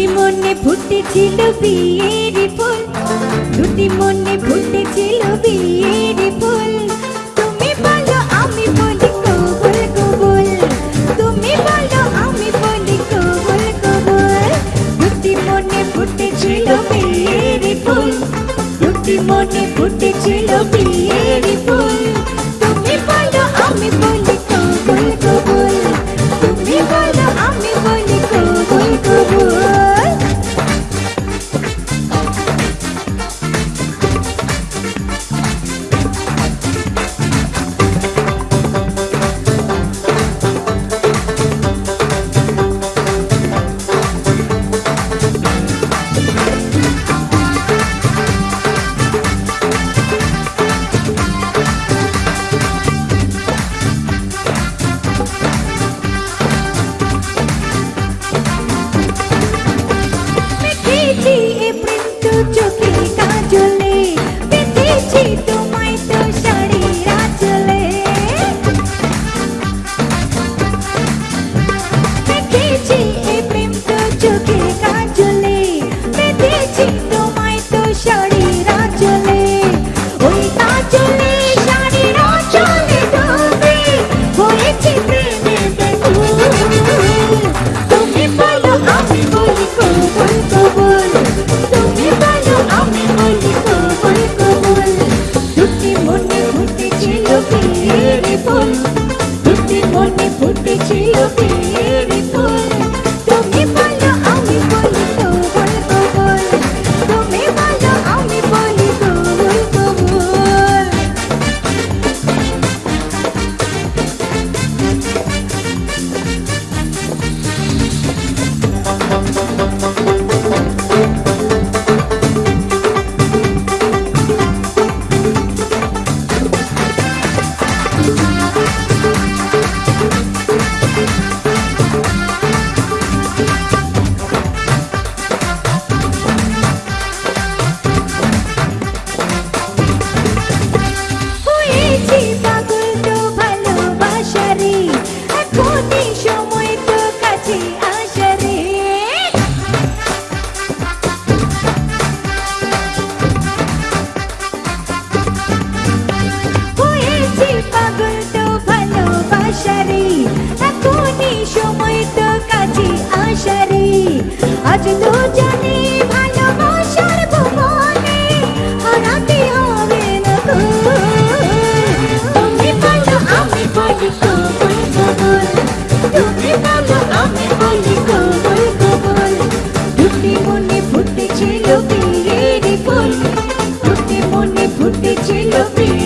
দুটি মনে ফুটেছিল বিয়ের ফুল। দুটি মনে ফুটেছিল বিয়ের ফুল। তুমি বলো আমি বলি কবল কবল। তুমি বলো আমি বলি কবল কবল। দুটি মনে ফুটেছিল বিয়ের ফুল। দুটি মনে ফুটেছিল বি just Thank আজ দুজনে ভালোবাসার ভুবনে, হারাতে হবে না তুমি বলো, আমি বলি কবুল কবুল। তুমি বলো, আমি বলি কবুল কবুল। দুটি মনে ফুটেছিল বিয়ের ফুল, দুটি মনে ফুটেছিল বিয়ের